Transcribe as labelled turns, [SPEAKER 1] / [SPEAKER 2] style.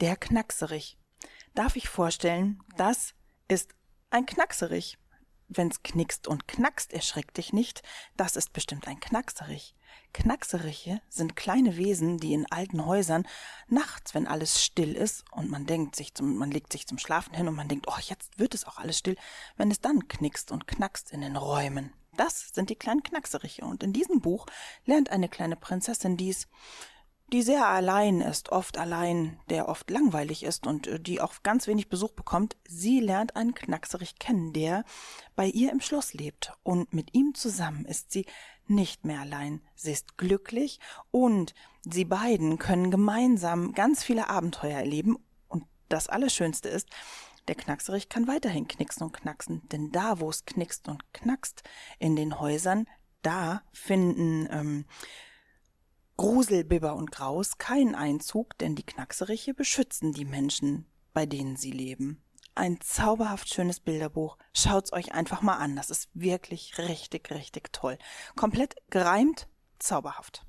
[SPEAKER 1] Der Knackserich. Darf ich vorstellen, das ist ein Knackserich. Wenn's knickst und knackst, erschreck dich nicht, das ist bestimmt ein Knackserich. Knackseriche sind kleine Wesen, die in alten Häusern nachts, wenn alles still ist und man denkt sich zum, man legt sich zum Schlafen hin und man denkt, oh, jetzt wird es auch alles still, wenn es dann knickst und knackst in den Räumen. Das sind die kleinen Knackseriche und in diesem Buch lernt eine kleine Prinzessin dies, die sehr allein ist, oft allein, der oft langweilig ist und äh, die auch ganz wenig Besuch bekommt, sie lernt einen Knackserich kennen, der bei ihr im Schloss lebt. Und mit ihm zusammen ist sie nicht mehr allein. Sie ist glücklich und sie beiden können gemeinsam ganz viele Abenteuer erleben. Und das Allerschönste ist, der Knackserich kann weiterhin knicksen und knacksen, denn da, wo es knickst und knackst in den Häusern, da finden ähm, Grusel, Bibber und Graus keinen Einzug, denn die Knackseriche beschützen die Menschen, bei denen sie leben. Ein zauberhaft schönes Bilderbuch. Schaut's euch einfach mal an. Das ist wirklich richtig, richtig toll. Komplett gereimt, zauberhaft.